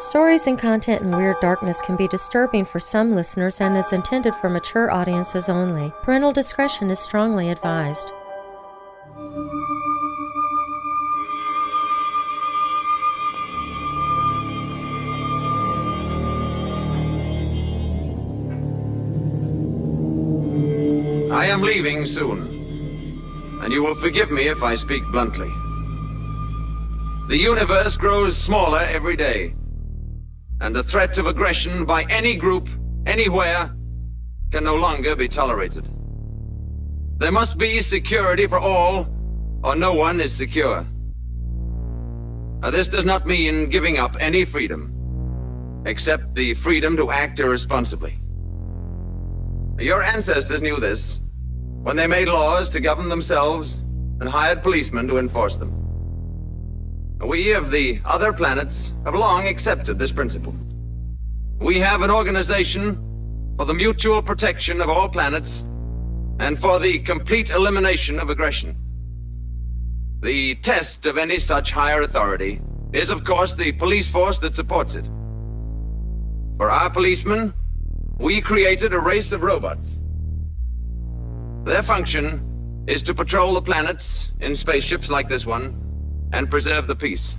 Stories and content in Weird Darkness can be disturbing for some listeners and is intended for mature audiences only. Parental discretion is strongly advised. I am leaving soon, and you will forgive me if I speak bluntly. The universe grows smaller every day, and the threat of aggression by any group, anywhere, can no longer be tolerated. There must be security for all, or no one is secure. Now, this does not mean giving up any freedom, except the freedom to act irresponsibly. Your ancestors knew this when they made laws to govern themselves and hired policemen to enforce them. We of the other planets have long accepted this principle. We have an organization for the mutual protection of all planets and for the complete elimination of aggression. The test of any such higher authority is, of course, the police force that supports it. For our policemen, we created a race of robots. Their function is to patrol the planets in spaceships like this one and preserve the peace.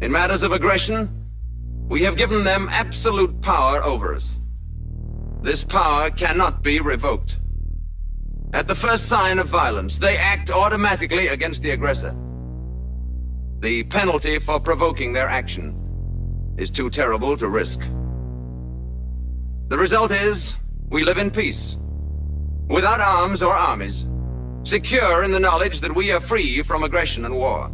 In matters of aggression, we have given them absolute power over us. This power cannot be revoked. At the first sign of violence, they act automatically against the aggressor. The penalty for provoking their action is too terrible to risk. The result is, we live in peace, without arms or armies secure in the knowledge that we are free from aggression and war,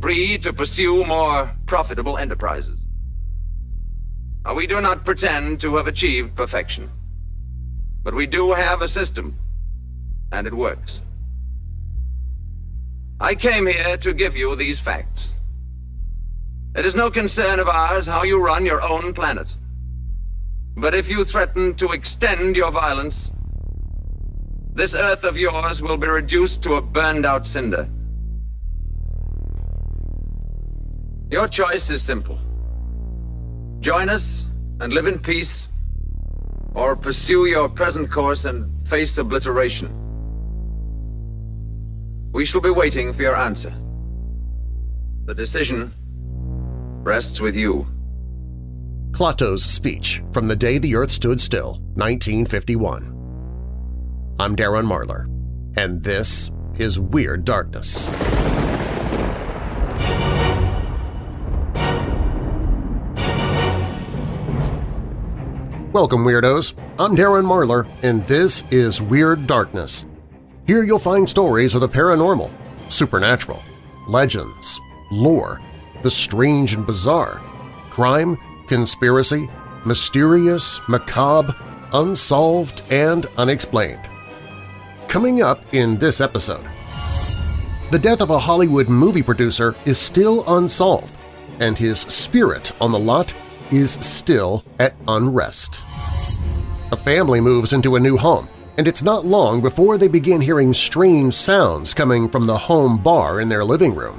free to pursue more profitable enterprises. We do not pretend to have achieved perfection, but we do have a system, and it works. I came here to give you these facts. It is no concern of ours how you run your own planet. But if you threaten to extend your violence, this Earth of yours will be reduced to a burned out cinder. Your choice is simple. Join us and live in peace, or pursue your present course and face obliteration. We shall be waiting for your answer. The decision rests with you. Klaatu's speech from the day the Earth stood still, 1951. I'm Darren Marlar, and this is Weird Darkness. Welcome, Weirdos! I'm Darren Marlar, and this is Weird Darkness. Here you'll find stories of the paranormal, supernatural, legends, lore, the strange and bizarre, crime, conspiracy, mysterious, macabre, unsolved, and unexplained. Coming up in this episode, the death of a Hollywood movie producer is still unsolved, and his spirit on the lot is still at unrest. A family moves into a new home, and it's not long before they begin hearing strange sounds coming from the home bar in their living room.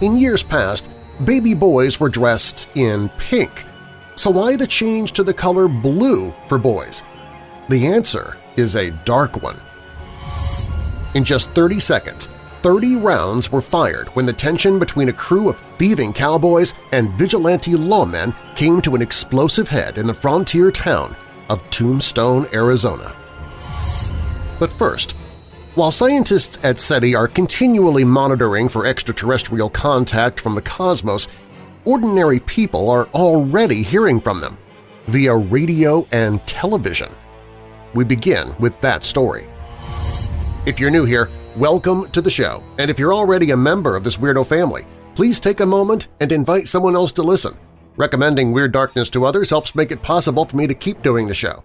In years past, baby boys were dressed in pink, so why the change to the color blue for boys? The answer is a dark one. In just 30 seconds, 30 rounds were fired when the tension between a crew of thieving cowboys and vigilante lawmen came to an explosive head in the frontier town of Tombstone, Arizona. But first, while scientists at SETI are continually monitoring for extraterrestrial contact from the cosmos, ordinary people are already hearing from them via radio and television. We begin with that story. If you're new here, welcome to the show, and if you're already a member of this weirdo family, please take a moment and invite someone else to listen. Recommending Weird Darkness to others helps make it possible for me to keep doing the show.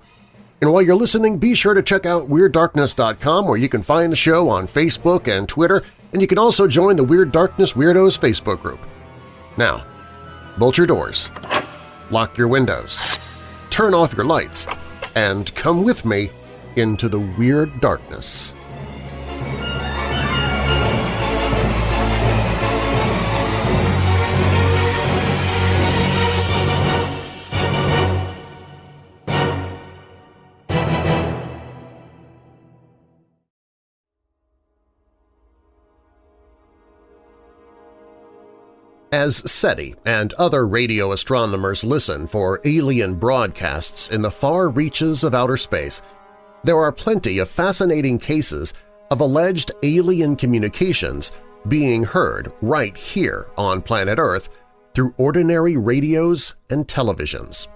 And while you're listening, be sure to check out WeirdDarkness.com where you can find the show on Facebook and Twitter, and you can also join the Weird Darkness Weirdos Facebook group. Now, bolt your doors, lock your windows, turn off your lights, and come with me into the weird darkness. As SETI and other radio astronomers listen for alien broadcasts in the far reaches of outer space, there are plenty of fascinating cases of alleged alien communications being heard right here on planet Earth through ordinary radios and televisions.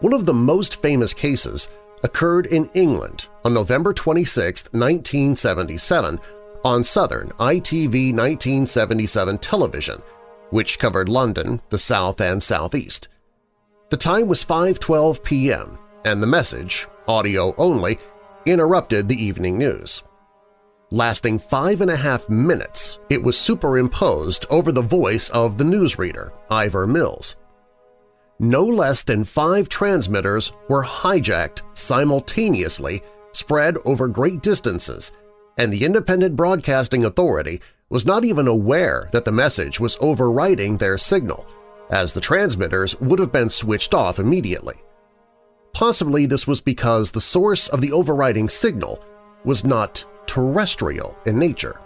One of the most famous cases occurred in England on November 26, 1977 on Southern ITV 1977 television, which covered London, the South and Southeast. The time was 5.12 p.m., and the message, audio only, interrupted the evening news. Lasting five and a half minutes, it was superimposed over the voice of the newsreader, Ivor Mills. No less than five transmitters were hijacked simultaneously, spread over great distances, and the Independent Broadcasting Authority was not even aware that the message was overriding their signal, as the transmitters would have been switched off immediately. Possibly this was because the source of the overriding signal was not terrestrial in nature.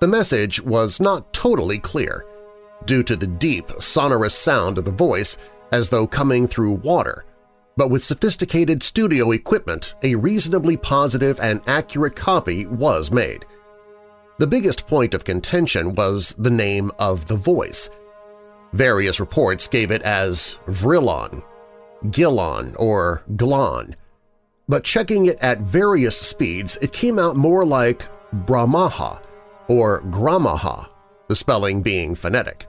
The message was not totally clear, due to the deep, sonorous sound of the voice as though coming through water, but with sophisticated studio equipment a reasonably positive and accurate copy was made. The biggest point of contention was the name of the voice. Various reports gave it as Vrillon, Gillon, or Glon, but checking it at various speeds it came out more like Brahmaha or Gramaha, the spelling being phonetic.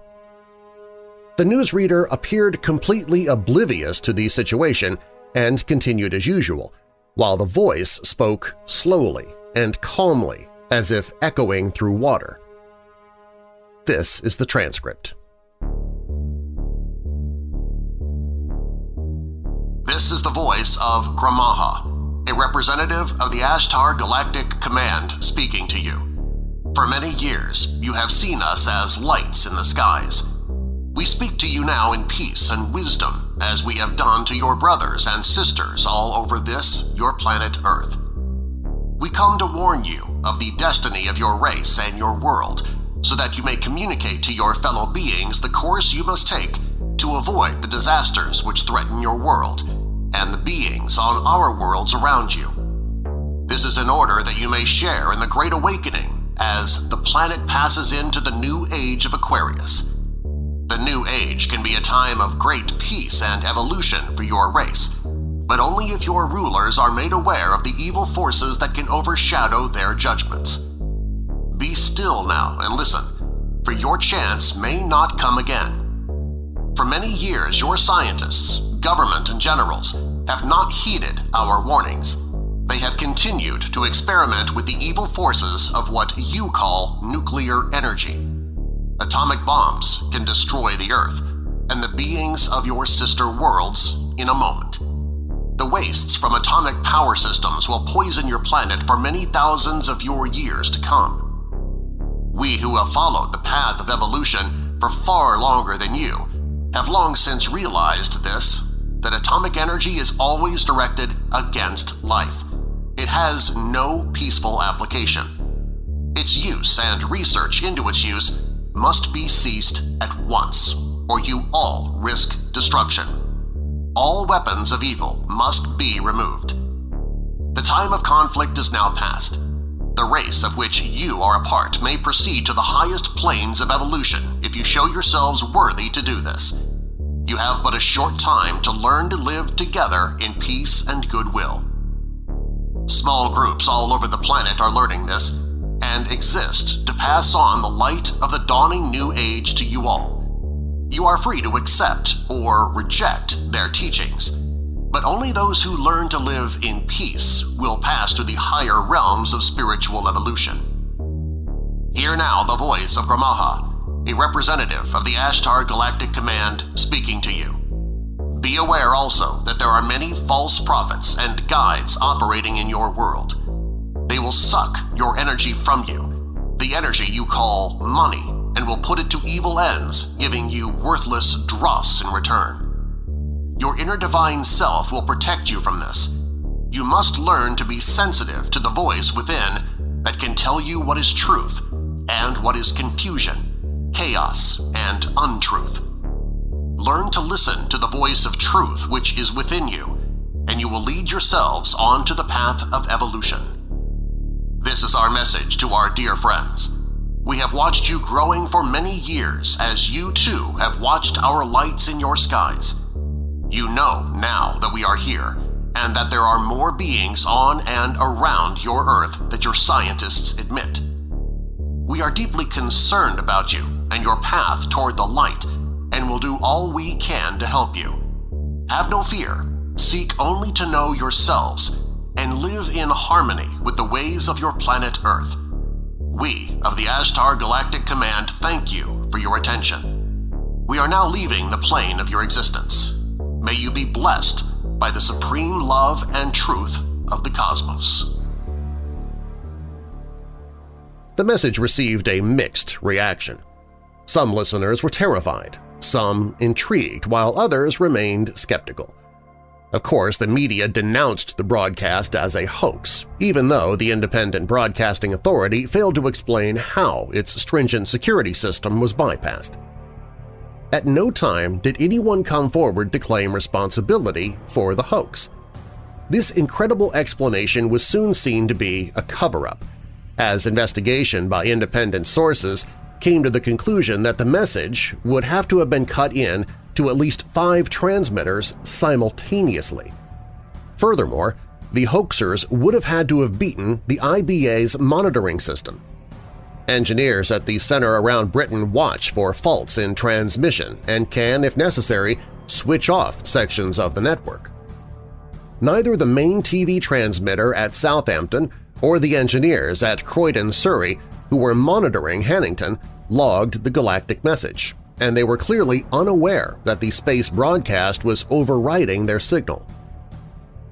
The newsreader appeared completely oblivious to the situation and continued as usual, while the voice spoke slowly and calmly as if echoing through water. This is the transcript. This is the voice of Gramaha, a representative of the Ashtar Galactic Command speaking to you. For many years, you have seen us as lights in the skies. We speak to you now in peace and wisdom, as we have done to your brothers and sisters all over this, your planet Earth. We come to warn you of the destiny of your race and your world, so that you may communicate to your fellow beings the course you must take to avoid the disasters which threaten your world and the beings on our worlds around you. This is in order that you may share in the Great Awakening as the planet passes into the new age of Aquarius. The new age can be a time of great peace and evolution for your race, but only if your rulers are made aware of the evil forces that can overshadow their judgments. Be still now and listen, for your chance may not come again. For many years, your scientists, government, and generals have not heeded our warnings. They have continued to experiment with the evil forces of what you call nuclear energy. Atomic bombs can destroy the Earth and the beings of your sister worlds in a moment. The wastes from atomic power systems will poison your planet for many thousands of your years to come. We who have followed the path of evolution for far longer than you have long since realized this that atomic energy is always directed against life. It has no peaceful application. Its use and research into its use must be ceased at once, or you all risk destruction. All weapons of evil must be removed. The time of conflict is now past. The race of which you are a part may proceed to the highest planes of evolution if you show yourselves worthy to do this. You have but a short time to learn to live together in peace and goodwill. Small groups all over the planet are learning this and exist to pass on the light of the dawning new age to you all. You are free to accept or reject their teachings, but only those who learn to live in peace will pass to the higher realms of spiritual evolution. Hear now the voice of Gramaha, a representative of the Ashtar Galactic Command speaking to you. Be aware also that there are many false prophets and guides operating in your world. They will suck your energy from you, the energy you call money, and will put it to evil ends, giving you worthless dross in return. Your inner divine self will protect you from this. You must learn to be sensitive to the voice within that can tell you what is truth and what is confusion chaos, and untruth. Learn to listen to the voice of truth which is within you, and you will lead yourselves onto the path of evolution. This is our message to our dear friends. We have watched you growing for many years as you too have watched our lights in your skies. You know now that we are here and that there are more beings on and around your Earth that your scientists admit. We are deeply concerned about you and your path toward the light and will do all we can to help you. Have no fear, seek only to know yourselves, and live in harmony with the ways of your planet Earth. We of the Ashtar Galactic Command thank you for your attention. We are now leaving the plane of your existence. May you be blessed by the supreme love and truth of the cosmos. The message received a mixed reaction. Some listeners were terrified, some intrigued, while others remained skeptical. Of course, the media denounced the broadcast as a hoax, even though the Independent Broadcasting Authority failed to explain how its stringent security system was bypassed. At no time did anyone come forward to claim responsibility for the hoax. This incredible explanation was soon seen to be a cover-up, as investigation by independent sources came to the conclusion that the message would have to have been cut in to at least five transmitters simultaneously. Furthermore, the hoaxers would have had to have beaten the IBA's monitoring system. Engineers at the center around Britain watch for faults in transmission and can, if necessary, switch off sections of the network. Neither the main TV transmitter at Southampton or the engineers at Croydon, Surrey, who were monitoring Hannington, logged the galactic message, and they were clearly unaware that the space broadcast was overriding their signal.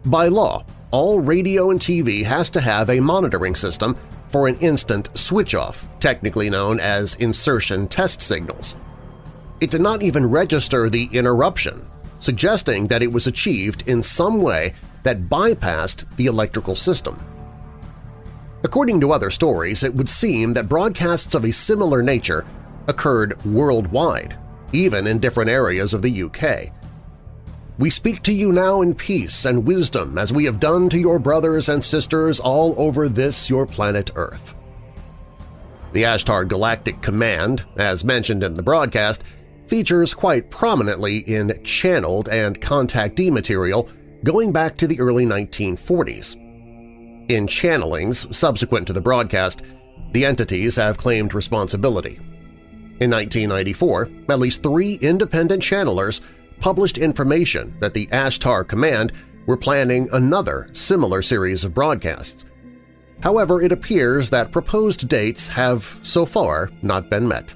By law, all radio and TV has to have a monitoring system for an instant switch-off, technically known as insertion test signals. It did not even register the interruption, suggesting that it was achieved in some way that bypassed the electrical system. According to other stories, it would seem that broadcasts of a similar nature occurred worldwide, even in different areas of the UK. We speak to you now in peace and wisdom as we have done to your brothers and sisters all over this your planet Earth. The Ashtar Galactic Command, as mentioned in the broadcast, features quite prominently in channeled and contactee material going back to the early 1940s. In channelings subsequent to the broadcast, the entities have claimed responsibility. In 1994, at least three independent channelers published information that the Ashtar Command were planning another similar series of broadcasts. However, it appears that proposed dates have so far not been met.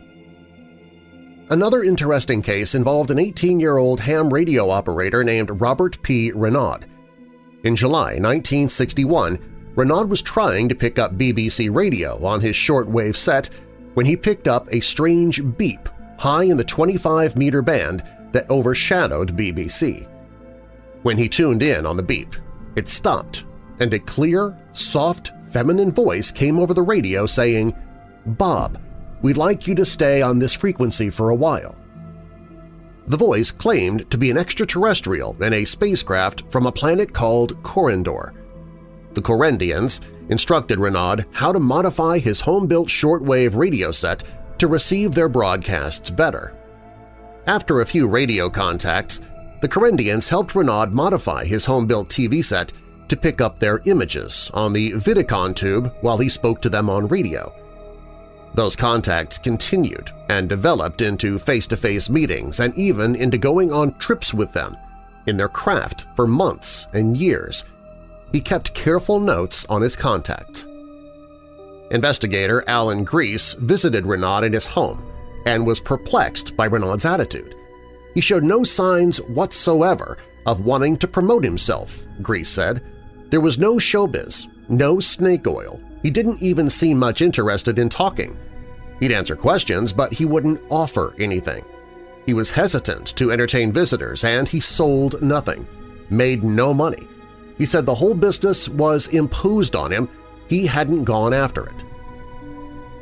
Another interesting case involved an 18-year-old ham radio operator named Robert P. Renaud. In July 1961, Renaud was trying to pick up BBC radio on his shortwave set when he picked up a strange beep high in the 25-meter band that overshadowed BBC. When he tuned in on the beep, it stopped, and a clear, soft, feminine voice came over the radio saying, Bob, we'd like you to stay on this frequency for a while. The voice claimed to be an extraterrestrial in a spacecraft from a planet called Korendor, the Korendians instructed Renaud how to modify his home-built shortwave radio set to receive their broadcasts better. After a few radio contacts, the Korendians helped Renaud modify his home-built TV set to pick up their images on the Vidicon tube while he spoke to them on radio. Those contacts continued and developed into face-to-face -face meetings and even into going on trips with them in their craft for months and years he kept careful notes on his contacts. Investigator Alan Grease visited Renaud in his home and was perplexed by Renaud's attitude. He showed no signs whatsoever of wanting to promote himself, Grease said. There was no showbiz, no snake oil. He didn't even seem much interested in talking. He'd answer questions, but he wouldn't offer anything. He was hesitant to entertain visitors, and he sold nothing, made no money, he said the whole business was imposed on him, he hadn't gone after it.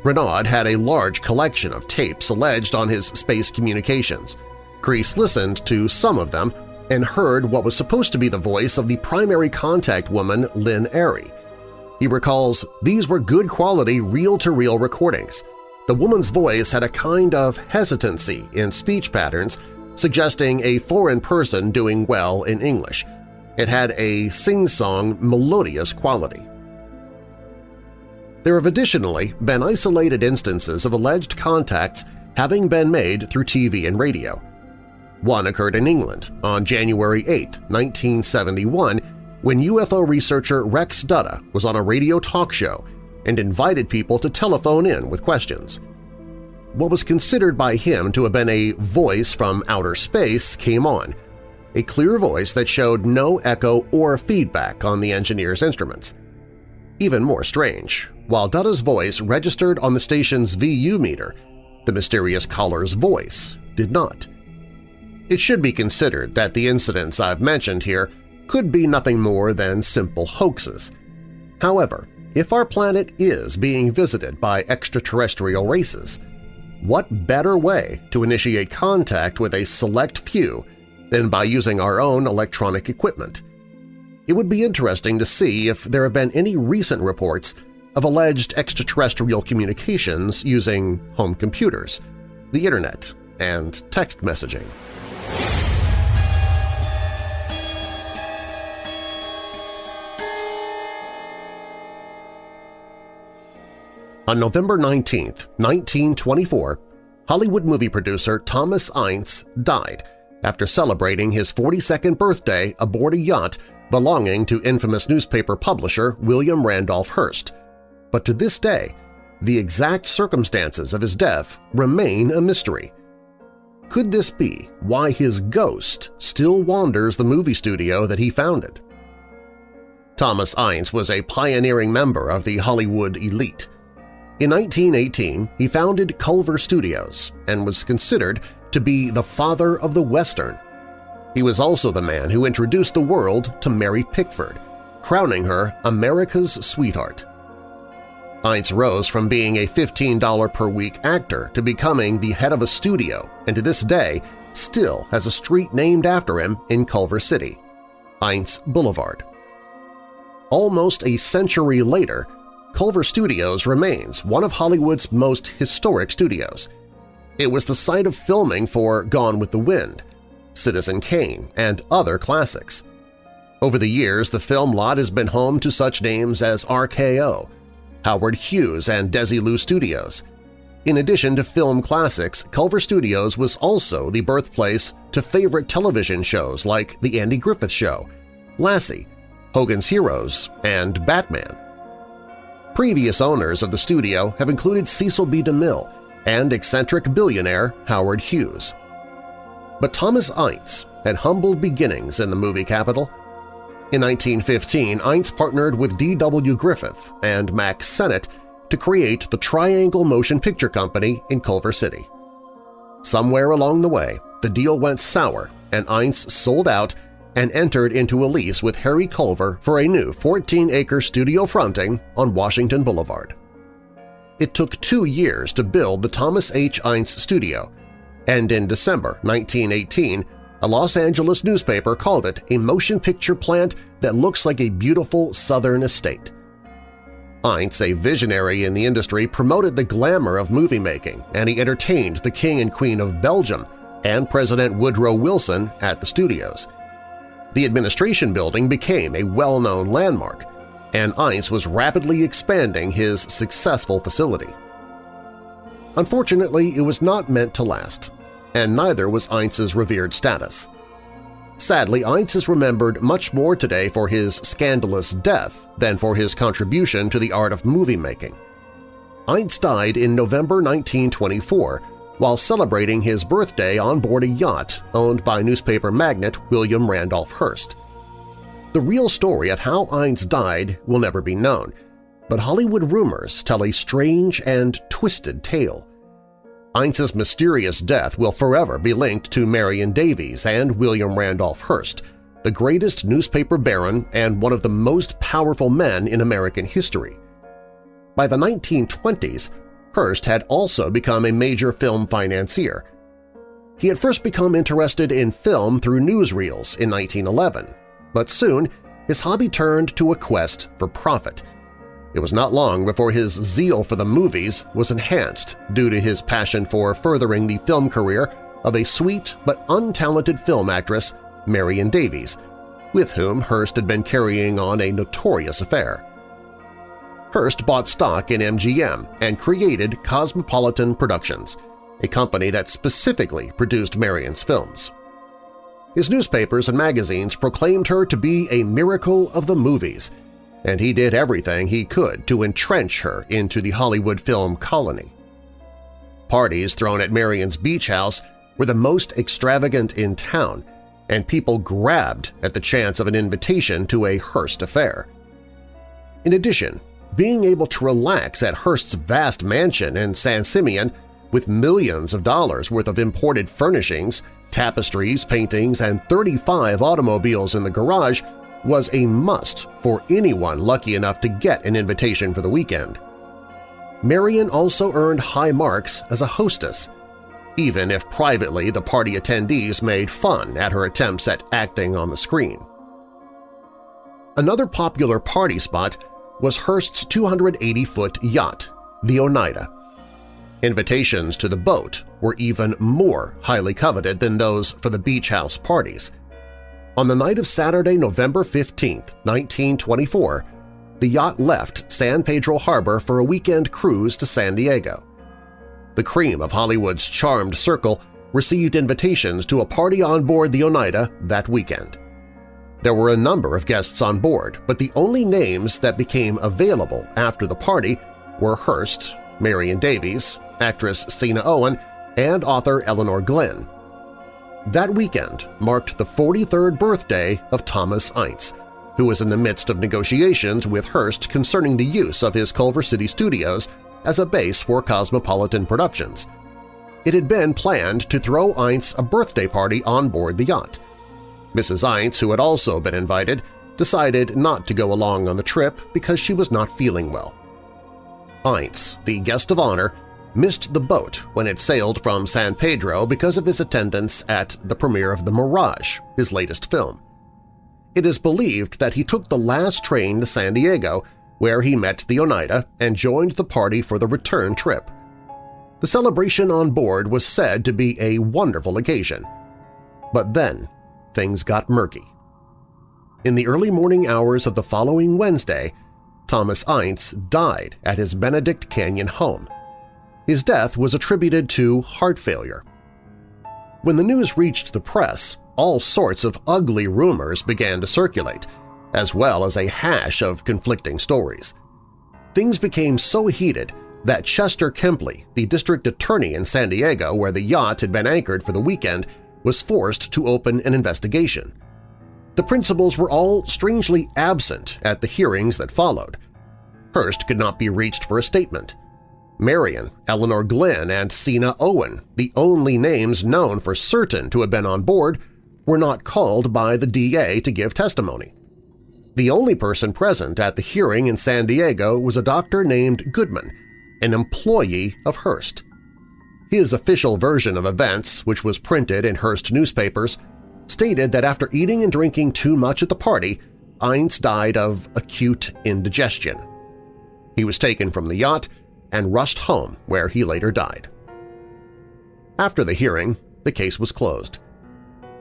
Renaud had a large collection of tapes alleged on his space communications. Grease listened to some of them and heard what was supposed to be the voice of the primary contact woman Lynn Airy. He recalls, these were good quality reel-to-reel -reel recordings. The woman's voice had a kind of hesitancy in speech patterns, suggesting a foreign person doing well in English. It had a sing-song, melodious quality. There have additionally been isolated instances of alleged contacts having been made through TV and radio. One occurred in England on January 8, 1971, when UFO researcher Rex Dutta was on a radio talk show and invited people to telephone in with questions. What was considered by him to have been a voice from outer space came on, a clear voice that showed no echo or feedback on the engineer's instruments. Even more strange, while Dutta's voice registered on the station's VU meter, the mysterious caller's voice did not. It should be considered that the incidents I've mentioned here could be nothing more than simple hoaxes. However, if our planet is being visited by extraterrestrial races, what better way to initiate contact with a select few than by using our own electronic equipment? It would be interesting to see if there have been any recent reports of alleged extraterrestrial communications using home computers, the Internet, and text messaging. On November 19, 1924, Hollywood movie producer Thomas Ince died after celebrating his 42nd birthday aboard a yacht belonging to infamous newspaper publisher William Randolph Hearst. But to this day, the exact circumstances of his death remain a mystery. Could this be why his ghost still wanders the movie studio that he founded? Thomas Ince was a pioneering member of the Hollywood elite. In 1918, he founded Culver Studios and was considered to be the father of the Western. He was also the man who introduced the world to Mary Pickford, crowning her America's sweetheart. Ince rose from being a $15 per week actor to becoming the head of a studio and to this day still has a street named after him in Culver City, Ince Boulevard. Almost a century later, Culver Studios remains one of Hollywood's most historic studios. It was the site of filming for Gone with the Wind, Citizen Kane, and other classics. Over the years, the film lot has been home to such names as RKO, Howard Hughes and Desilu Studios. In addition to film classics, Culver Studios was also the birthplace to favorite television shows like The Andy Griffith Show, Lassie, Hogan's Heroes, and Batman. Previous owners of the studio have included Cecil B. DeMille and eccentric billionaire Howard Hughes. But Thomas Ince had humble beginnings in the movie capital. In 1915, Ince partnered with D.W. Griffith and Mack Sennett to create the Triangle Motion Picture Company in Culver City. Somewhere along the way, the deal went sour and Ince sold out and entered into a lease with Harry Culver for a new 14-acre studio fronting on Washington Boulevard. It took two years to build the Thomas H. Ince studio, and in December 1918, a Los Angeles newspaper called it a motion picture plant that looks like a beautiful southern estate. Ince, a visionary in the industry, promoted the glamour of movie making, and he entertained the King and Queen of Belgium and President Woodrow Wilson at the studios – the administration building became a well-known landmark, and Ince was rapidly expanding his successful facility. Unfortunately, it was not meant to last, and neither was Ince's revered status. Sadly, Ince is remembered much more today for his scandalous death than for his contribution to the art of movie making. Ince died in November 1924 while celebrating his birthday on board a yacht owned by newspaper magnate William Randolph Hearst. The real story of how Ince died will never be known, but Hollywood rumors tell a strange and twisted tale. Ince's mysterious death will forever be linked to Marion Davies and William Randolph Hearst, the greatest newspaper baron and one of the most powerful men in American history. By the 1920s, Hearst had also become a major film financier. He had first become interested in film through newsreels in 1911, but soon his hobby turned to a quest for profit. It was not long before his zeal for the movies was enhanced due to his passion for furthering the film career of a sweet but untalented film actress, Marion Davies, with whom Hearst had been carrying on a notorious affair. Hearst bought stock in MGM and created Cosmopolitan Productions, a company that specifically produced Marion's films. His newspapers and magazines proclaimed her to be a miracle of the movies, and he did everything he could to entrench her into the Hollywood film colony. Parties thrown at Marion's beach house were the most extravagant in town, and people grabbed at the chance of an invitation to a Hearst affair. In addition, being able to relax at Hearst's vast mansion in San Simeon with millions of dollars worth of imported furnishings, tapestries, paintings, and 35 automobiles in the garage was a must for anyone lucky enough to get an invitation for the weekend. Marion also earned high marks as a hostess, even if privately the party attendees made fun at her attempts at acting on the screen. Another popular party spot was Hearst's 280-foot yacht, the Oneida. Invitations to the boat were even more highly coveted than those for the beach house parties. On the night of Saturday, November 15, 1924, the yacht left San Pedro Harbor for a weekend cruise to San Diego. The cream of Hollywood's charmed circle received invitations to a party on board the Oneida that weekend. There were a number of guests on board, but the only names that became available after the party were Hearst, Marion Davies, actress Seena Owen, and author Elinor Glyn. That weekend marked the 43rd birthday of Thomas Ince, who was in the midst of negotiations with Hearst concerning the use of his Culver City studios as a base for Cosmopolitan Productions. It had been planned to throw Ince a birthday party on board the yacht. Mrs. Ince, who had also been invited, decided not to go along on the trip because she was not feeling well. Ince, the guest of honor, missed the boat when it sailed from San Pedro because of his attendance at the premiere of The Mirage, his latest film. It is believed that he took the last train to San Diego, where he met the Oneida and joined the party for the return trip. The celebration on board was said to be a wonderful occasion. But then things got murky. In the early morning hours of the following Wednesday, Thomas Ince died at his Benedict Canyon home. His death was attributed to heart failure. When the news reached the press, all sorts of ugly rumors began to circulate, as well as a hash of conflicting stories. Things became so heated that Chester Kempley, the district attorney in San Diego where the yacht had been anchored for the weekend, was forced to open an investigation. The principals were all strangely absent at the hearings that followed. Hearst could not be reached for a statement. Marion, Elinor Glyn, and Seena Owen, the only names known for certain to have been on board, were not called by the DA to give testimony. The only person present at the hearing in San Diego was a doctor named Goodman, an employee of Hearst. His official version of events, which was printed in Hearst newspapers, stated that after eating and drinking too much at the party, Ince died of acute indigestion. He was taken from the yacht and rushed home where he later died. After the hearing, the case was closed.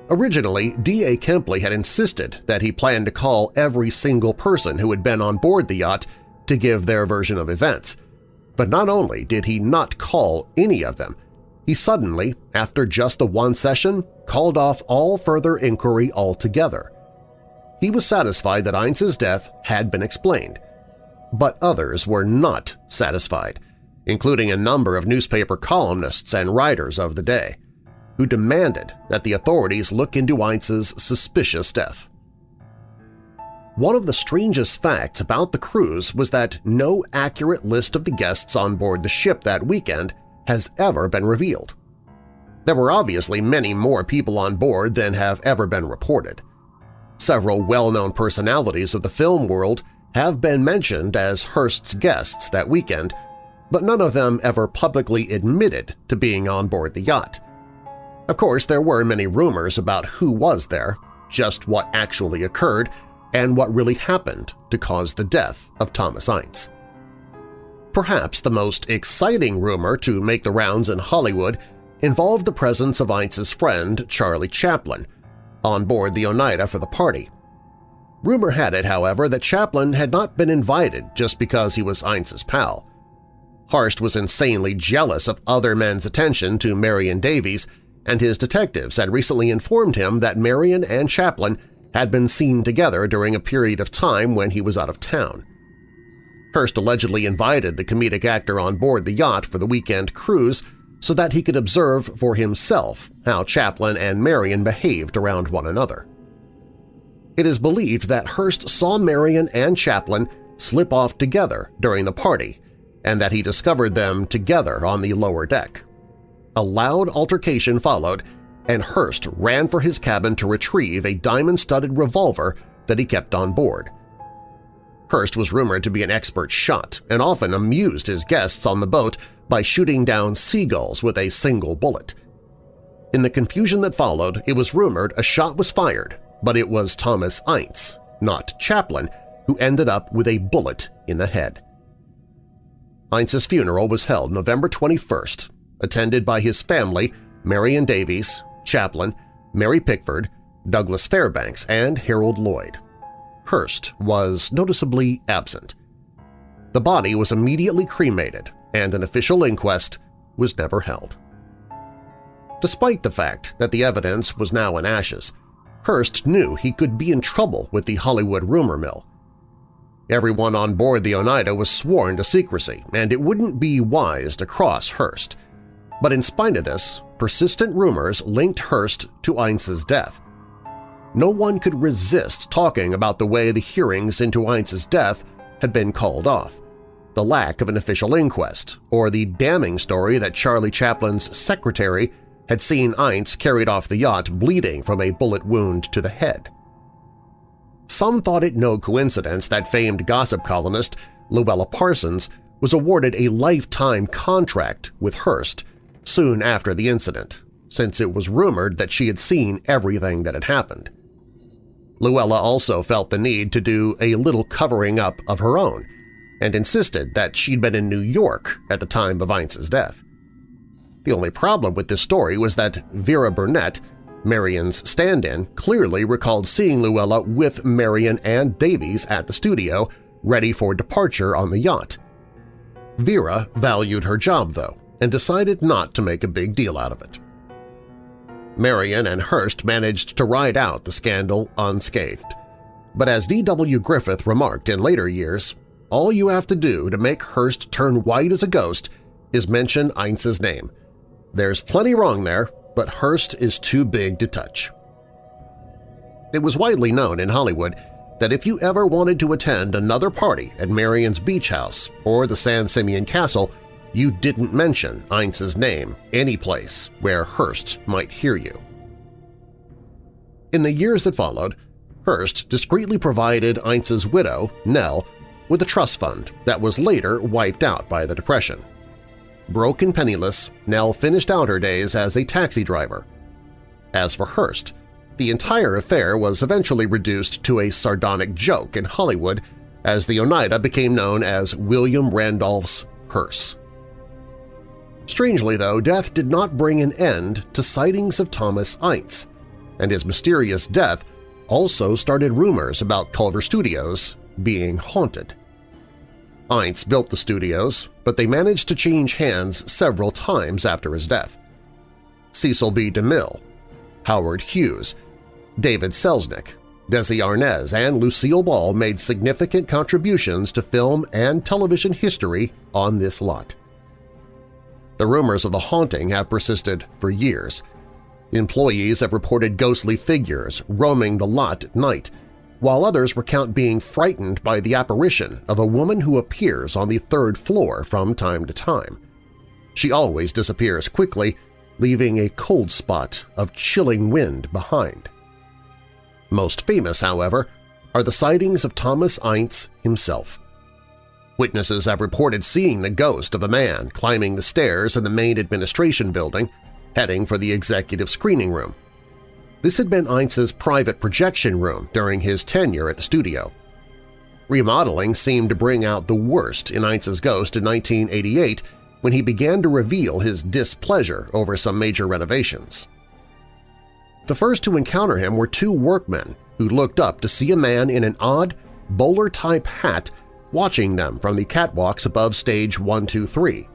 Originally, D.A. Kempley had insisted that he planned to call every single person who had been on board the yacht to give their version of events. But not only did he not call any of them, he suddenly, after just the one session, called off all further inquiry altogether. He was satisfied that Ince's death had been explained, but others were not satisfied, including a number of newspaper columnists and writers of the day, who demanded that the authorities look into Ince's suspicious death. One of the strangest facts about the cruise was that no accurate list of the guests on board the ship that weekend has ever been revealed. There were obviously many more people on board than have ever been reported. Several well-known personalities of the film world have been mentioned as Hearst's guests that weekend, but none of them ever publicly admitted to being on board the yacht. Of course, there were many rumors about who was there, just what actually occurred, and what really happened to cause the death of Thomas Ince. Perhaps the most exciting rumor to make the rounds in Hollywood involved the presence of Ince's friend Charlie Chaplin on board the Oneida for the party. Rumor had it, however, that Chaplin had not been invited just because he was Ince's pal. Hearst was insanely jealous of other men's attention to Marion Davies, and his detectives had recently informed him that Marion and Chaplin had been seen together during a period of time when he was out of town. Hearst allegedly invited the comedic actor on board the yacht for the weekend cruise so that he could observe for himself how Chaplin and Marion behaved around one another. It is believed that Hearst saw Marion and Chaplin slip off together during the party and that he discovered them together on the lower deck. A loud altercation followed, and Hearst ran for his cabin to retrieve a diamond-studded revolver that he kept on board. Hearst was rumored to be an expert shot and often amused his guests on the boat by shooting down seagulls with a single bullet. In the confusion that followed, it was rumored a shot was fired, but it was Thomas Ince, not Chaplin, who ended up with a bullet in the head. Ince's funeral was held November 21st, attended by his family, Marion Davies, Chaplin, Mary Pickford, Douglas Fairbanks, and Harold Lloyd. Hearst was noticeably absent. The body was immediately cremated and an official inquest was never held. Despite the fact that the evidence was now in ashes, Hearst knew he could be in trouble with the Hollywood rumor mill. Everyone on board the Oneida was sworn to secrecy, and it wouldn't be wise to cross Hearst. But in spite of this, persistent rumors linked Hearst to Ince's death. No one could resist talking about the way the hearings into Ince's death had been called off the lack of an official inquest, or the damning story that Charlie Chaplin's secretary had seen Ince carried off the yacht bleeding from a bullet wound to the head. Some thought it no coincidence that famed gossip columnist Louella Parsons was awarded a lifetime contract with Hearst soon after the incident, since it was rumored that she had seen everything that had happened. Louella also felt the need to do a little covering up of her own and insisted that she'd been in New York at the time of Ince's death. The only problem with this story was that Vera Burnett, Marion's stand-in, clearly recalled seeing Louella with Marion and Davies at the studio, ready for departure on the yacht. Vera valued her job, though, and decided not to make a big deal out of it. Marion and Hearst managed to ride out the scandal unscathed. But as D.W. Griffith remarked in later years, all you have to do to make Hearst turn white as a ghost is mention Ince's name. There's plenty wrong there, but Hearst is too big to touch. It was widely known in Hollywood that if you ever wanted to attend another party at Marion's Beach House or the San Simeon Castle, you didn't mention Ince's name any place where Hearst might hear you. In the years that followed, Hearst discreetly provided Ince's widow, Nell, with a trust fund that was later wiped out by the Depression. Broke and penniless, Nell finished out her days as a taxi driver. As for Hearst, the entire affair was eventually reduced to a sardonic joke in Hollywood as the Oneida became known as William Randolph's hearse. Strangely, though, death did not bring an end to sightings of Thomas Ince, and his mysterious death also started rumors about Culver Studios being haunted. Ince built the studios, but they managed to change hands several times after his death. Cecil B. DeMille, Howard Hughes, David Selznick, Desi Arnaz, and Lucille Ball made significant contributions to film and television history on this lot. The rumors of the haunting have persisted for years. Employees have reported ghostly figures roaming the lot at night, while others recount being frightened by the apparition of a woman who appears on the third floor from time to time. She always disappears quickly, leaving a cold spot of chilling wind behind. Most famous, however, are the sightings of Thomas Ince himself. Witnesses have reported seeing the ghost of a man climbing the stairs in the main administration building, heading for the executive screening room. This had been Ince's private projection room during his tenure at the studio. Remodeling seemed to bring out the worst in Ince's ghost in 1988 when he began to reveal his displeasure over some major renovations. The first to encounter him were two workmen who looked up to see a man in an odd, bowler-type hat watching them from the catwalks above stage 123.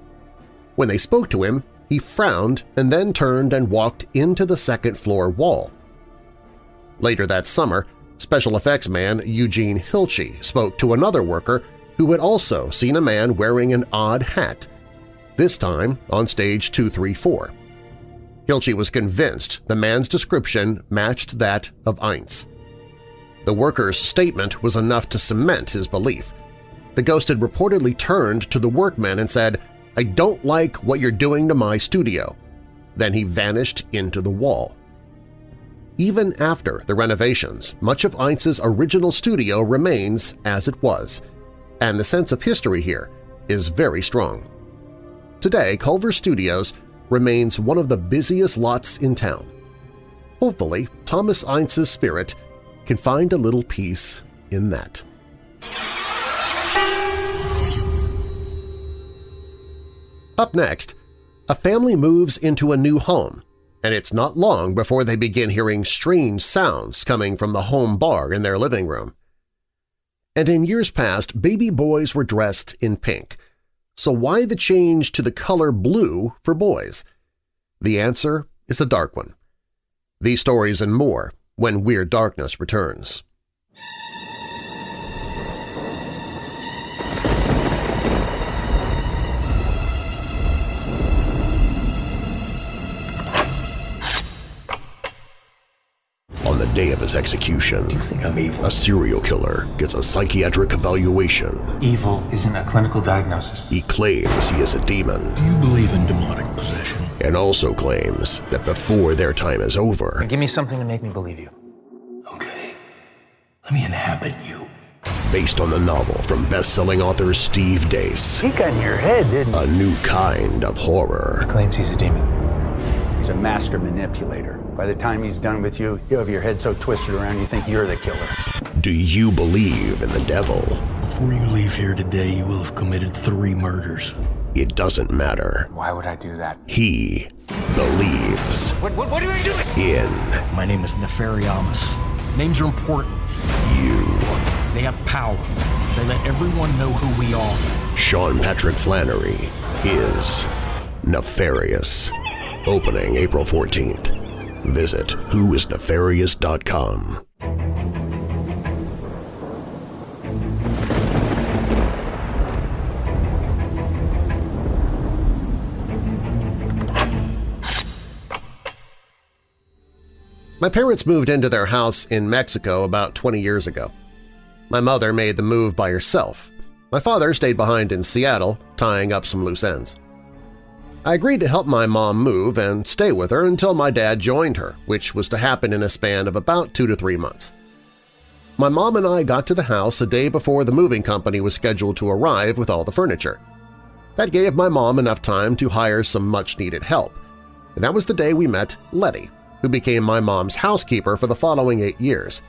When they spoke to him, he frowned and then turned and walked into the second-floor wall. Later that summer, special effects man Eugene Hilchey spoke to another worker who had also seen a man wearing an odd hat, this time on stage 234. Hilchey was convinced the man's description matched that of Ince. The worker's statement was enough to cement his belief. The ghost had reportedly turned to the workmen and said, I don't like what you're doing to my studio. Then he vanished into the wall. Even after the renovations, much of Ince's original studio remains as it was, and the sense of history here is very strong. Today, Culver Studios remains one of the busiest lots in town. Hopefully, Thomas Ince's spirit can find a little peace in that. Up next, a family moves into a new home, and it's not long before they begin hearing strange sounds coming from the home bar in their living room. And in years past, baby boys were dressed in pink. So why the change to the color blue for boys? The answer is a dark one. These stories and more when Weird Darkness returns. Day of his execution, You think I'm evil? a serial killer gets a psychiatric evaluation. Evil isn't a clinical diagnosis. He claims he is a demon Do you believe in demonic possession? and also claims that before their time is over, Give me something to make me believe you. Okay. Let me inhabit you. based on the novel from best-selling author Steve Deace, He got in your head, didn't he? a new kind of horror. Claims he's a demon. He's a master manipulator. By the time he's done with you, you have your head so twisted around you think you're the killer. Do you believe in the devil? Before you leave here today, you will have committed three murders. It doesn't matter. Why would I do that? He believes What, what, what are you doing? in My name is Nefariamus. Names are important. you. They have power. They let everyone know who we are. Sean Patrick Flanery is Nefarious. Opening April 14th. Visit whoisnefarious.com. My parents moved into their house in Mexico about 20 years ago. My mother made the move by herself. My father stayed behind in Seattle, tying up some loose ends. I agreed to help my mom move and stay with her until my dad joined her, which was to happen in a span of about two to three months. My mom and I got to the house a day before the moving company was scheduled to arrive with all the furniture. That gave my mom enough time to hire some much-needed help, and that was the day we met Letty, who became my mom's housekeeper for the following eight years.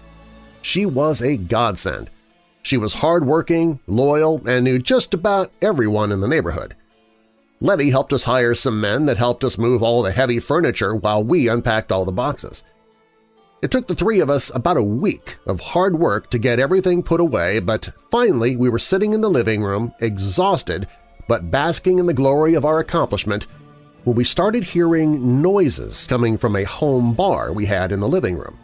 She was a godsend. She was hardworking, loyal, and knew just about everyone in the neighborhood. Letty helped us hire some men that helped us move all the heavy furniture while we unpacked all the boxes. It took the three of us about a week of hard work to get everything put away, but finally we were sitting in the living room, exhausted but basking in the glory of our accomplishment, when we started hearing noises coming from a home bar we had in the living room.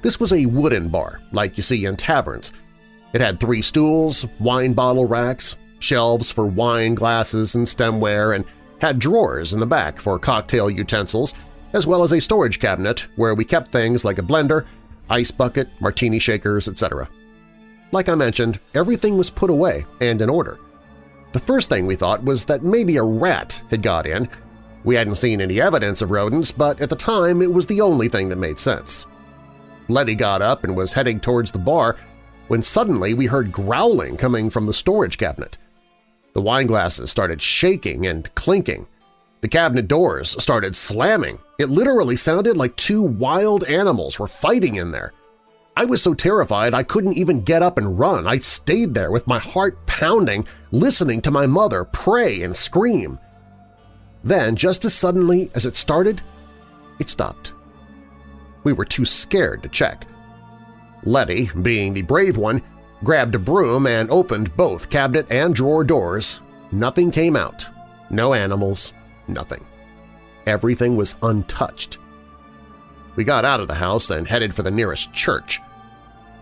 This was a wooden bar, like you see in taverns. It had three stools, wine bottle racks, shelves for wine glasses and stemware, and had drawers in the back for cocktail utensils, as well as a storage cabinet where we kept things like a blender, ice bucket, martini shakers, etc. Like I mentioned, everything was put away and in order. The first thing we thought was that maybe a rat had got in. We hadn't seen any evidence of rodents, but at the time it was the only thing that made sense. Letty got up and was heading towards the bar when suddenly we heard growling coming from the storage cabinet. The wine glasses started shaking and clinking. The cabinet doors started slamming. It literally sounded like two wild animals were fighting in there. I was so terrified I couldn't even get up and run. I stayed there with my heart pounding, listening to my mother pray and scream. Then, just as suddenly as it started, it stopped. We were too scared to check. Letty, being the brave one, grabbed a broom and opened both cabinet and drawer doors. Nothing came out. No animals. Nothing. Everything was untouched. We got out of the house and headed for the nearest church.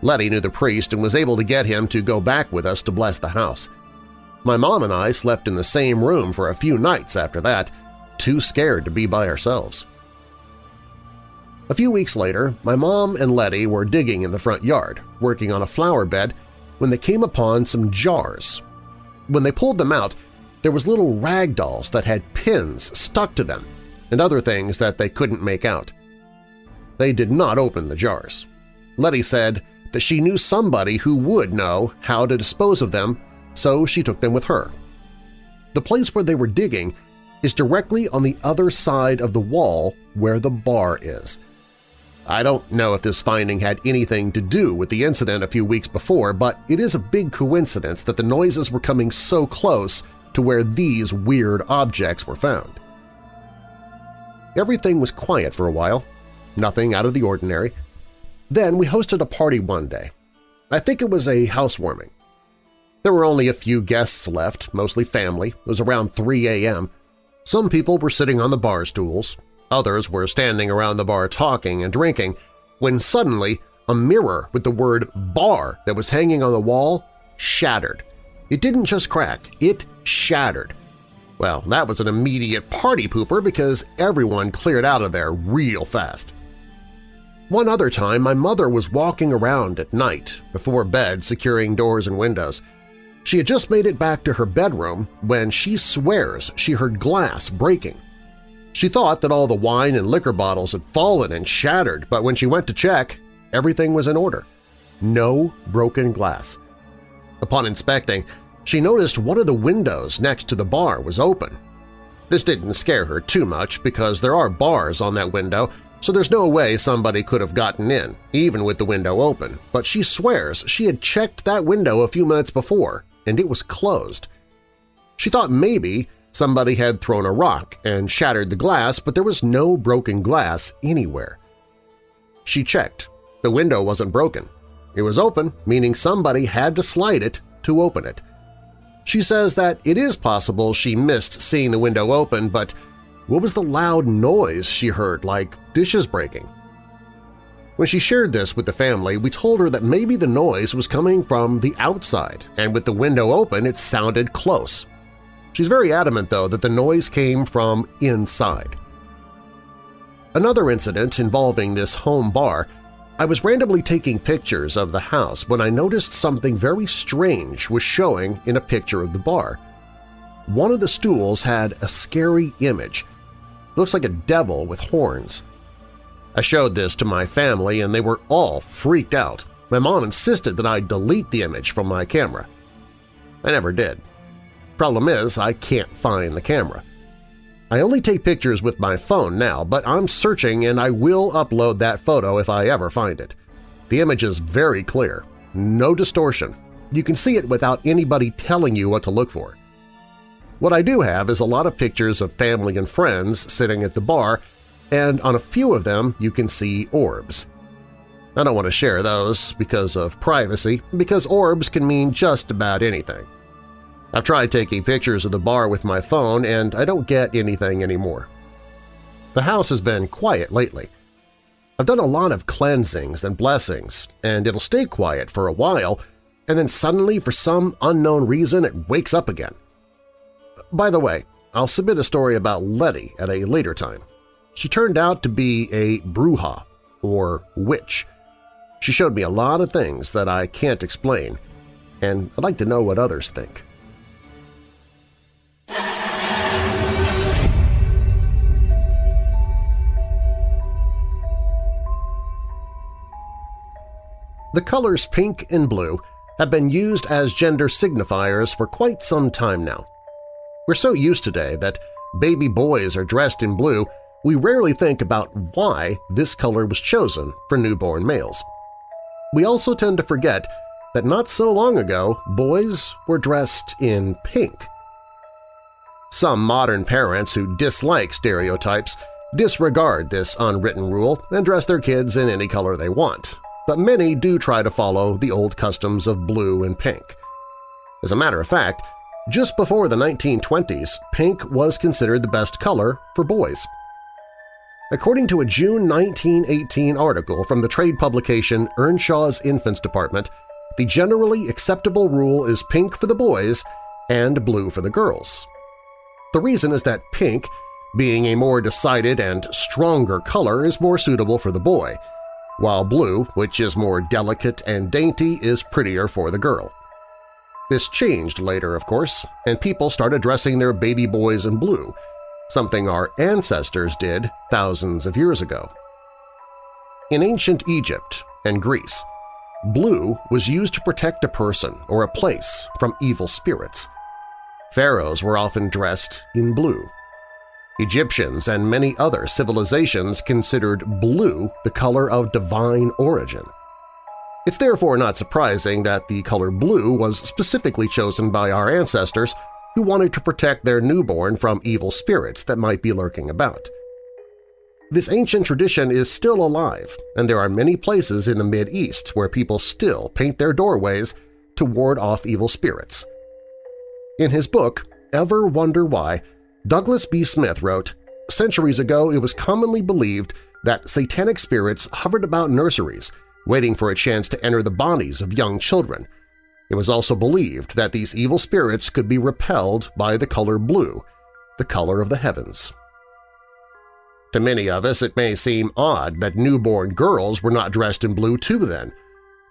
Letty knew the priest and was able to get him to go back with us to bless the house. My mom and I slept in the same room for a few nights after that, too scared to be by ourselves. A few weeks later, my mom and Letty were digging in the front yard, working on a flower bed, when they came upon some jars. When they pulled them out, there was little rag dolls that had pins stuck to them and other things that they couldn't make out. They did not open the jars. Letty said that she knew somebody who would know how to dispose of them, so she took them with her. The place where they were digging is directly on the other side of the wall where the bar is. I don't know if this finding had anything to do with the incident a few weeks before, but it is a big coincidence that the noises were coming so close to where these weird objects were found. Everything was quiet for a while, nothing out of the ordinary. Then we hosted a party one day. I think it was a housewarming. There were only a few guests left, mostly family. It was around 3 a.m. Some people were sitting on the bar stools, others were standing around the bar talking and drinking, when suddenly a mirror with the word bar that was hanging on the wall shattered. It didn't just crack, it shattered. Well, that was an immediate party pooper because everyone cleared out of there real fast. One other time, my mother was walking around at night before bed securing doors and windows. She had just made it back to her bedroom when she swears she heard glass breaking. She thought that all the wine and liquor bottles had fallen and shattered, but when she went to check, everything was in order. No broken glass. Upon inspecting, she noticed one of the windows next to the bar was open. This didn't scare her too much because there are bars on that window, so there's no way somebody could have gotten in, even with the window open, but she swears she had checked that window a few minutes before, and it was closed. She thought maybe somebody had thrown a rock and shattered the glass, but there was no broken glass anywhere. She checked. The window wasn't broken. It was open, meaning somebody had to slide it to open it. She says that it is possible she missed seeing the window open, but what was the loud noise she heard, like dishes breaking? When she shared this with the family, we told her that maybe the noise was coming from the outside, and with the window open it sounded close. She's very adamant, though, that the noise came from inside. Another incident involving this home bar I was randomly taking pictures of the house when I noticed something very strange was showing in a picture of the bar. One of the stools had a scary image. It looks like a devil with horns. I showed this to my family and they were all freaked out. My mom insisted that I delete the image from my camera. I never did. Problem is, I can't find the camera. I only take pictures with my phone now, but I'm searching and I will upload that photo if I ever find it. The image is very clear, no distortion. You can see it without anybody telling you what to look for. What I do have is a lot of pictures of family and friends sitting at the bar, and on a few of them you can see orbs. I don't want to share those because of privacy, because orbs can mean just about anything. I've tried taking pictures of the bar with my phone and I don't get anything anymore. The house has been quiet lately. I've done a lot of cleansings and blessings, and it'll stay quiet for a while, and then suddenly, for some unknown reason, it wakes up again. By the way, I'll submit a story about Letty at a later time. She turned out to be a bruja, or witch. She showed me a lot of things that I can't explain, and I'd like to know what others think. The colors pink and blue have been used as gender signifiers for quite some time now. We're so used today that baby boys are dressed in blue, we rarely think about why this color was chosen for newborn males. We also tend to forget that not so long ago boys were dressed in pink. Some modern parents who dislike stereotypes disregard this unwritten rule and dress their kids in any color they want, but many do try to follow the old customs of blue and pink. As a matter of fact, just before the 1920s, pink was considered the best color for boys. According to a June 1918 article from the trade publication Earnshaw's Infants Department, the generally acceptable rule is pink for the boys and blue for the girls. The reason is that pink, being a more decided and stronger color, is more suitable for the boy, while blue, which is more delicate and dainty, is prettier for the girl. This changed later, of course, and people started dressing their baby boys in blue, something our ancestors did thousands of years ago. In ancient Egypt and Greece, blue was used to protect a person or a place from evil spirits. Pharaohs were often dressed in blue. Egyptians and many other civilizations considered blue the color of divine origin. It's therefore not surprising that the color blue was specifically chosen by our ancestors who wanted to protect their newborn from evil spirits that might be lurking about. This ancient tradition is still alive, and there are many places in the Mid-East where people still paint their doorways to ward off evil spirits. In his book, Ever Wonder Why, Douglas B. Smith wrote, Centuries ago it was commonly believed that satanic spirits hovered about nurseries, waiting for a chance to enter the bodies of young children – it was also believed that these evil spirits could be repelled by the color blue, the color of the heavens. To many of us it may seem odd that newborn girls were not dressed in blue too then,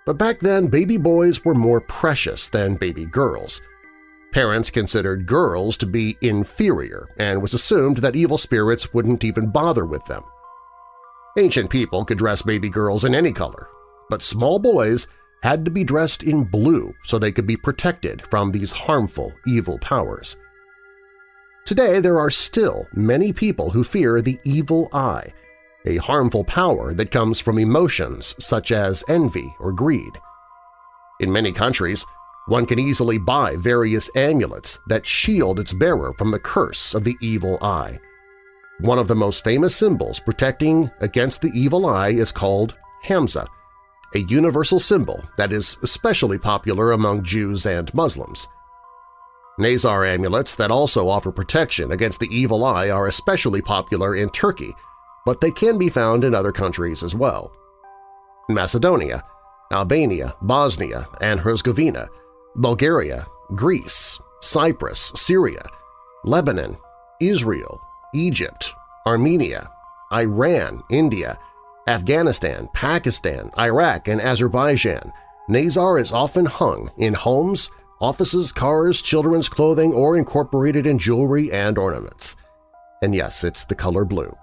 but back then baby boys were more precious than baby girls. Parents considered girls to be inferior and was assumed that evil spirits wouldn't even bother with them. Ancient people could dress baby girls in any color, but small boys had to be dressed in blue so they could be protected from these harmful evil powers. Today there are still many people who fear the evil eye, a harmful power that comes from emotions such as envy or greed. In many countries, one can easily buy various amulets that shield its bearer from the curse of the evil eye. One of the most famous symbols protecting against the evil eye is called Hamsa, a universal symbol that is especially popular among Jews and Muslims. Nazar amulets that also offer protection against the evil eye are especially popular in Turkey, but they can be found in other countries as well. Macedonia, Albania, Bosnia and Herzegovina, Bulgaria, Greece, Cyprus, Syria, Lebanon, Israel, Egypt, Armenia, Iran, India, Afghanistan, Pakistan, Iraq, and Azerbaijan, Nazar is often hung in homes, offices, cars, children's clothing, or incorporated in jewelry and ornaments. And yes, it's the color blue.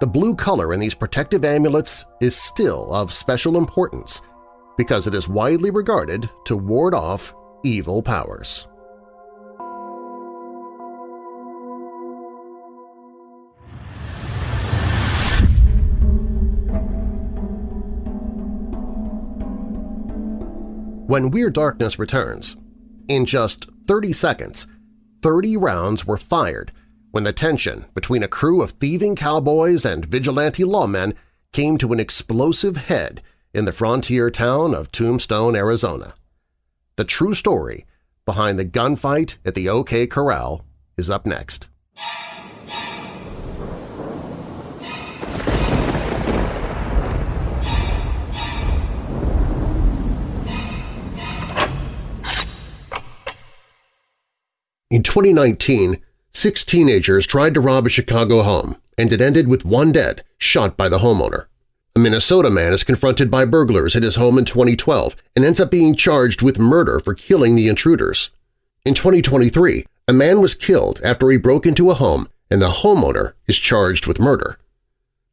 The blue color in these protective amulets is still of special importance because it is widely regarded to ward off evil powers. When Weird Darkness returns, in just 30 seconds, 30 rounds were fired when the tension between a crew of thieving cowboys and vigilante lawmen came to an explosive head in the frontier town of Tombstone, Arizona. The true story behind the gunfight at the OK Corral is up next. In 2019, six teenagers tried to rob a Chicago home, and it ended with one dead, shot by the homeowner. A Minnesota man is confronted by burglars at his home in 2012 and ends up being charged with murder for killing the intruders. In 2023, a man was killed after he broke into a home and the homeowner is charged with murder.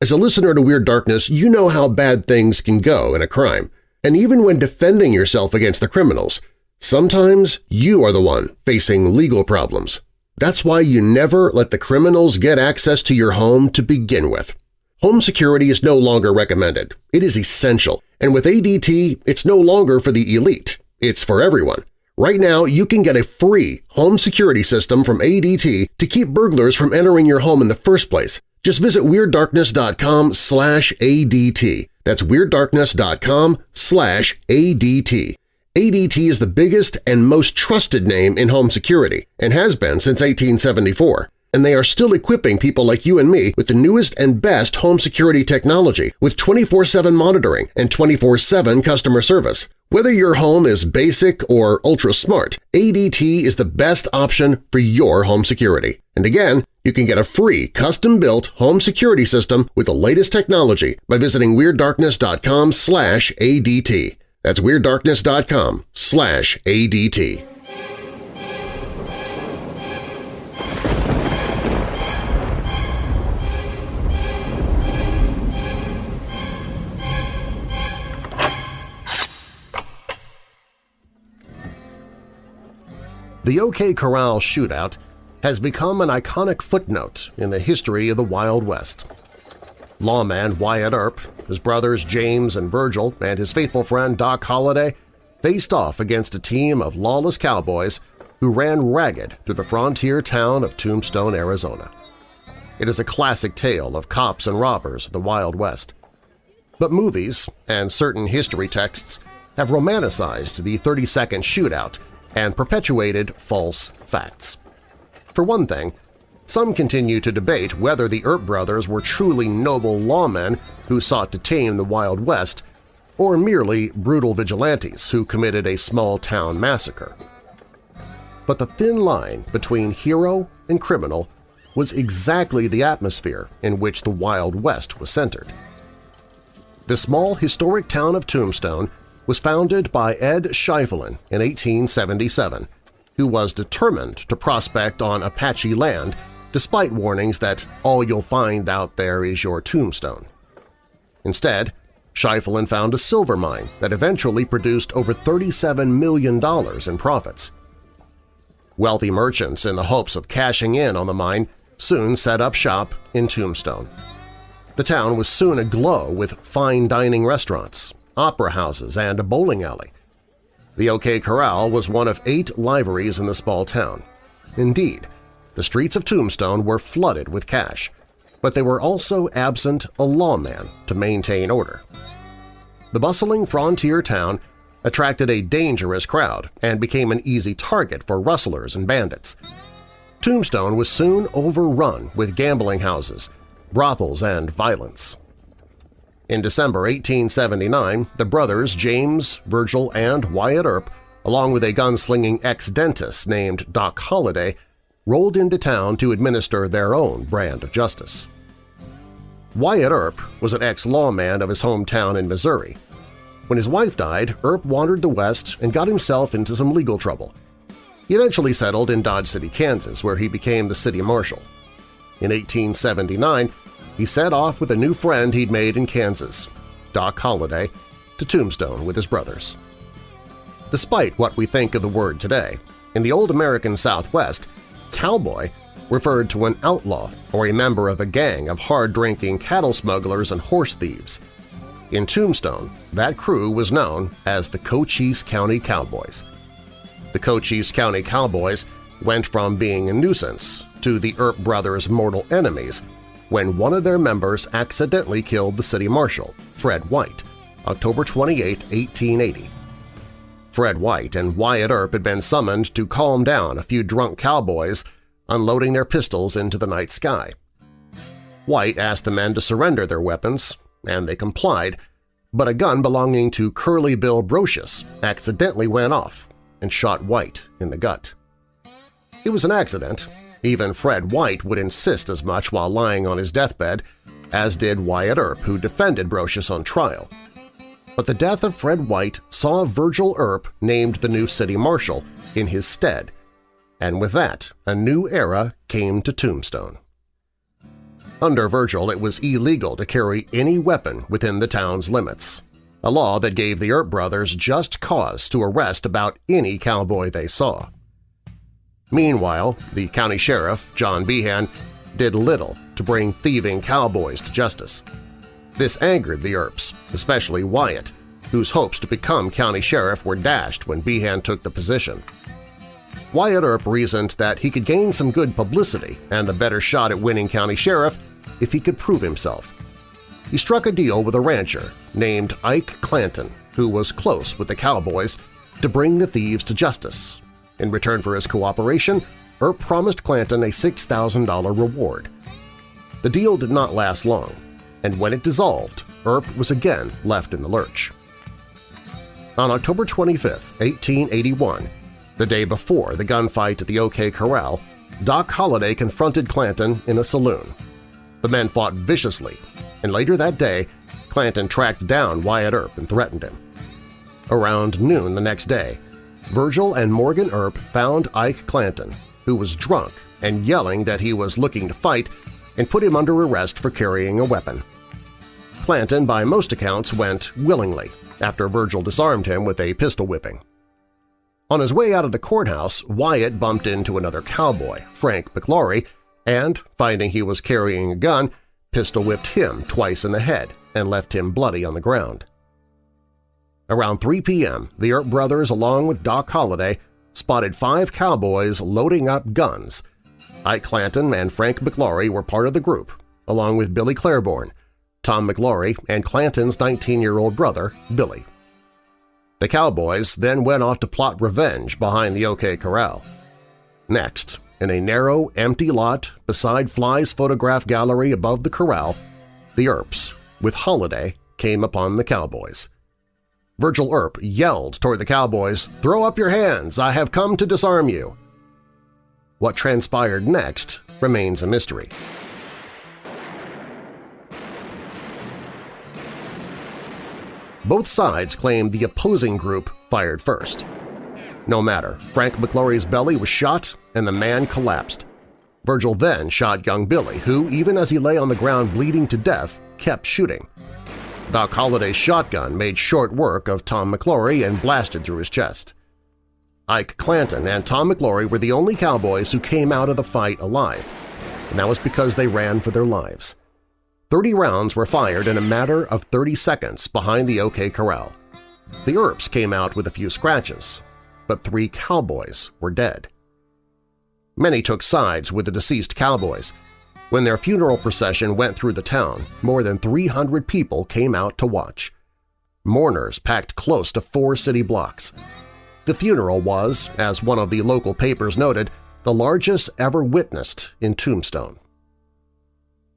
As a listener to Weird Darkness, you know how bad things can go in a crime. And even when defending yourself against the criminals, sometimes you are the one facing legal problems. That's why you never let the criminals get access to your home to begin with. Home security is no longer recommended. It is essential, and with ADT, it's no longer for the elite. It's for everyone. Right now, you can get a free home security system from ADT to keep burglars from entering your home in the first place. Just visit WeirdDarkness.com slash ADT. That's WeirdDarkness.com slash ADT. ADT is the biggest and most trusted name in home security and has been since 1874 and they are still equipping people like you and me with the newest and best home security technology with 24-7 monitoring and 24-7 customer service. Whether your home is basic or ultra-smart, ADT is the best option for your home security. And again, you can get a free custom-built home security system with the latest technology by visiting WeirdDarkness.com slash ADT. That's WeirdDarkness.com slash ADT. The OK Corral shootout has become an iconic footnote in the history of the Wild West. Lawman Wyatt Earp, his brothers James and Virgil, and his faithful friend Doc Holliday faced off against a team of lawless cowboys who ran ragged through the frontier town of Tombstone, Arizona. It is a classic tale of cops and robbers of the Wild West. But movies and certain history texts have romanticized the 30-second shootout and perpetuated false facts. For one thing, some continue to debate whether the Earp brothers were truly noble lawmen who sought to tame the Wild West or merely brutal vigilantes who committed a small-town massacre. But the thin line between hero and criminal was exactly the atmosphere in which the Wild West was centered. The small historic town of Tombstone was founded by Ed Schieffelin in 1877, who was determined to prospect on Apache land despite warnings that all you'll find out there is your tombstone. Instead, Schieffelin found a silver mine that eventually produced over $37 million in profits. Wealthy merchants, in the hopes of cashing in on the mine, soon set up shop in Tombstone. The town was soon aglow with fine dining restaurants, opera houses, and a bowling alley. The OK Corral was one of eight liveries in the small town. Indeed, the streets of Tombstone were flooded with cash, but they were also absent a lawman to maintain order. The bustling frontier town attracted a dangerous crowd and became an easy target for rustlers and bandits. Tombstone was soon overrun with gambling houses, brothels, and violence. In December 1879, the brothers James, Virgil, and Wyatt Earp, along with a gunslinging ex-dentist named Doc Holliday, rolled into town to administer their own brand of justice. Wyatt Earp was an ex-lawman of his hometown in Missouri. When his wife died, Earp wandered the West and got himself into some legal trouble. He eventually settled in Dodge City, Kansas, where he became the city marshal. In 1879, he set off with a new friend he'd made in Kansas, Doc Holliday, to Tombstone with his brothers. Despite what we think of the word today, in the old American Southwest, cowboy referred to an outlaw or a member of a gang of hard-drinking cattle smugglers and horse thieves. In Tombstone, that crew was known as the Cochise County Cowboys. The Cochise County Cowboys went from being a nuisance to the Earp brothers' mortal enemies when one of their members accidentally killed the city marshal, Fred White, October 28, 1880. Fred White and Wyatt Earp had been summoned to calm down a few drunk cowboys unloading their pistols into the night sky. White asked the men to surrender their weapons, and they complied, but a gun belonging to Curly Bill Brocius accidentally went off and shot White in the gut. It was an accident, even Fred White would insist as much while lying on his deathbed, as did Wyatt Earp, who defended Brocius on trial. But the death of Fred White saw Virgil Earp named the new city marshal in his stead, and with that a new era came to Tombstone. Under Virgil, it was illegal to carry any weapon within the town's limits. a law that gave the Earp brothers just cause to arrest about any cowboy they saw. Meanwhile, the county sheriff, John Behan, did little to bring thieving cowboys to justice. This angered the Earps, especially Wyatt, whose hopes to become county sheriff were dashed when Behan took the position. Wyatt Earp reasoned that he could gain some good publicity and a better shot at winning county sheriff if he could prove himself. He struck a deal with a rancher named Ike Clanton, who was close with the cowboys, to bring the thieves to justice in return for his cooperation, Earp promised Clanton a $6,000 reward. The deal did not last long, and when it dissolved, Earp was again left in the lurch. On October 25, 1881, the day before the gunfight at the OK Corral, Doc Holliday confronted Clanton in a saloon. The men fought viciously, and later that day, Clanton tracked down Wyatt Earp and threatened him. Around noon the next day, Virgil and Morgan Earp found Ike Clanton, who was drunk and yelling that he was looking to fight, and put him under arrest for carrying a weapon. Clanton, by most accounts, went willingly after Virgil disarmed him with a pistol whipping. On his way out of the courthouse, Wyatt bumped into another cowboy, Frank McLaury, and, finding he was carrying a gun, pistol-whipped him twice in the head and left him bloody on the ground. Around 3 p.m., the Earp brothers, along with Doc Holliday, spotted five cowboys loading up guns. Ike Clanton and Frank McLaury were part of the group, along with Billy Claiborne, Tom McLaury, and Clanton's 19-year-old brother, Billy. The cowboys then went off to plot revenge behind the OK Corral. Next, in a narrow, empty lot beside Fly's photograph gallery above the corral, the Earps, with Holliday, came upon the cowboys. Virgil Earp yelled toward the cowboys, "'Throw up your hands! I have come to disarm you!' What transpired next remains a mystery. Both sides claimed the opposing group fired first. No matter, Frank McLaury's belly was shot and the man collapsed. Virgil then shot young Billy, who, even as he lay on the ground bleeding to death, kept shooting. Doc Holliday's shotgun made short work of Tom McLaury and blasted through his chest. Ike Clanton and Tom McLaury were the only cowboys who came out of the fight alive, and that was because they ran for their lives. Thirty rounds were fired in a matter of 30 seconds behind the OK Corral. The Earps came out with a few scratches, but three cowboys were dead. Many took sides with the deceased cowboys, when their funeral procession went through the town, more than 300 people came out to watch. Mourners packed close to four city blocks. The funeral was, as one of the local papers noted, the largest ever witnessed in Tombstone.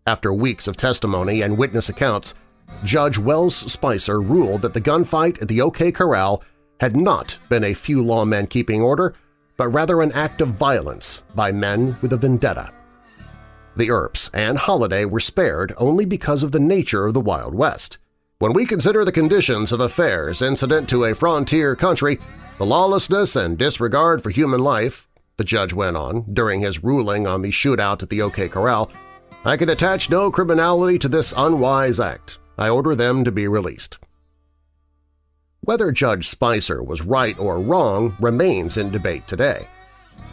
After weeks of testimony and witness accounts, Judge Wells Spicer ruled that the gunfight at the OK Corral had not been a few lawmen keeping order, but rather an act of violence by men with a vendetta. The Earps and Holliday were spared only because of the nature of the Wild West. When we consider the conditions of affairs incident to a frontier country, the lawlessness and disregard for human life, the judge went on during his ruling on the shootout at the OK Corral, I can attach no criminality to this unwise act. I order them to be released. Whether Judge Spicer was right or wrong remains in debate today,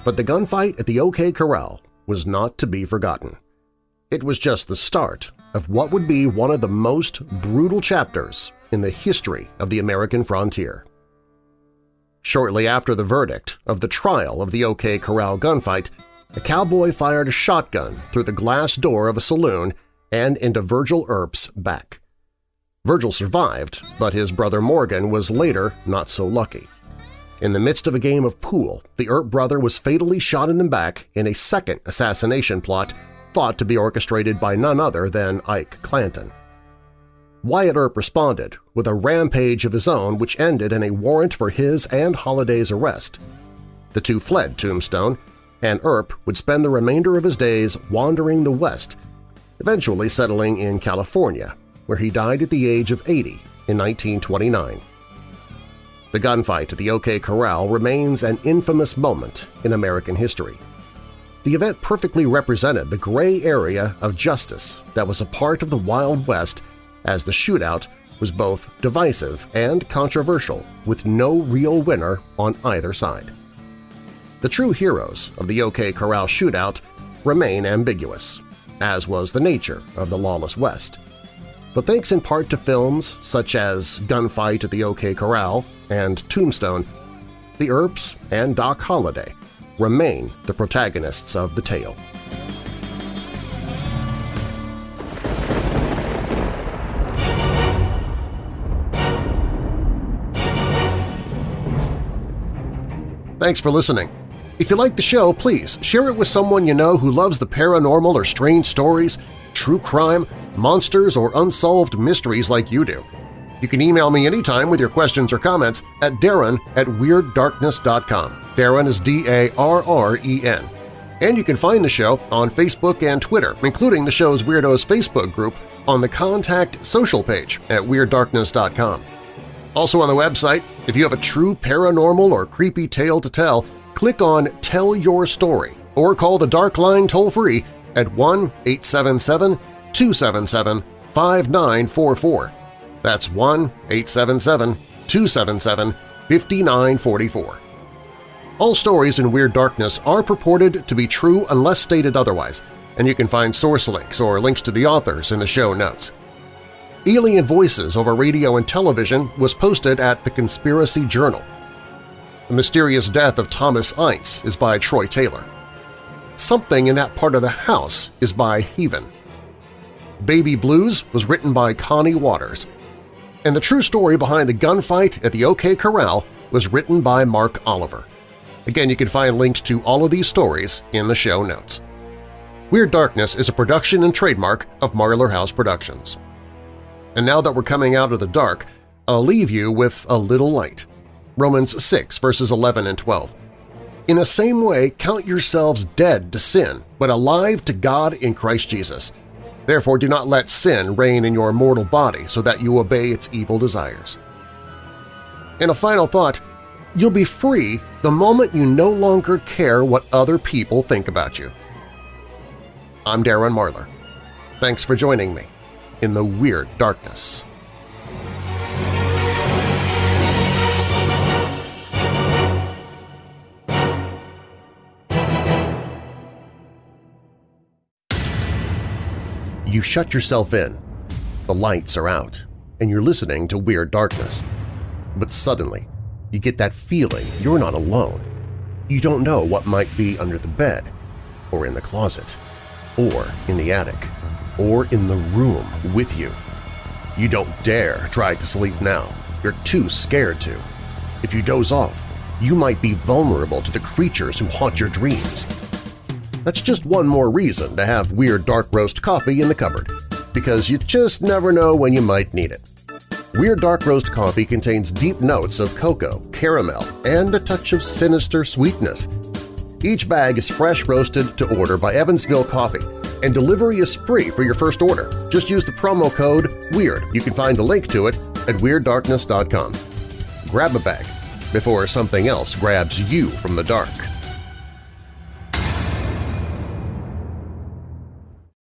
but the gunfight at the OK Corral was not to be forgotten. It was just the start of what would be one of the most brutal chapters in the history of the American frontier. Shortly after the verdict of the trial of the OK Corral gunfight, a cowboy fired a shotgun through the glass door of a saloon and into Virgil Earp's back. Virgil survived, but his brother Morgan was later not so lucky. In the midst of a game of pool, the Earp brother was fatally shot in the back in a second assassination plot thought to be orchestrated by none other than Ike Clanton. Wyatt Earp responded with a rampage of his own which ended in a warrant for his and Holliday's arrest. The two fled Tombstone, and Earp would spend the remainder of his days wandering the West, eventually settling in California, where he died at the age of 80 in 1929. The gunfight at the OK Corral remains an infamous moment in American history. The event perfectly represented the gray area of justice that was a part of the Wild West as the shootout was both divisive and controversial, with no real winner on either side. The true heroes of the OK Corral shootout remain ambiguous, as was the nature of the lawless West. But thanks in part to films such as Gunfight at the OK Corral and Tombstone, the Earps and Doc Holliday remain the protagonists of the tale. Thanks for listening. If you like the show, please share it with someone you know who loves the paranormal or strange stories, true crime, monsters, or unsolved mysteries like you do. You can email me anytime with your questions or comments at darren at WeirdDarkness.com. Darren is D-A-R-R-E-N. And you can find the show on Facebook and Twitter, including the show's Weirdos Facebook group on the Contact Social page at WeirdDarkness.com. Also on the website, if you have a true paranormal or creepy tale to tell, click on Tell Your Story or call the Dark Line toll-free at 1-877-277-5944. That's 1-877-277-5944. All stories in Weird Darkness are purported to be true unless stated otherwise, and you can find source links or links to the authors in the show notes. Alien Voices over radio and television was posted at The Conspiracy Journal. The Mysterious Death of Thomas Ince is by Troy Taylor. Something in That Part of the House is by Heaven. Baby Blues was written by Connie Waters. And the true story behind the gunfight at the OK Corral was written by Mark Oliver. Again, you can find links to all of these stories in the show notes. Weird Darkness is a production and trademark of Marlar House Productions. And now that we're coming out of the dark, I'll leave you with a little light. Romans 6 verses 11 and 12. In the same way, count yourselves dead to sin, but alive to God in Christ Jesus. Therefore do not let sin reign in your mortal body so that you obey its evil desires. In a final thought, you'll be free the moment you no longer care what other people think about you. I'm Darren Marlar. Thanks for joining me in the Weird Darkness. You shut yourself in, the lights are out, and you're listening to Weird Darkness. But suddenly, you get that feeling you're not alone. You don't know what might be under the bed, or in the closet, or in the attic or in the room with you. You don't dare try to sleep now. You're too scared to. If you doze off, you might be vulnerable to the creatures who haunt your dreams. That's just one more reason to have Weird Dark Roast coffee in the cupboard, because you just never know when you might need it. Weird Dark Roast coffee contains deep notes of cocoa, caramel, and a touch of sinister sweetness. Each bag is fresh roasted to order by Evansville Coffee, and delivery is free for your first order. Just use the promo code WEIRD. You can find a link to it at WeirdDarkness.com. Grab a bag before something else grabs you from the dark.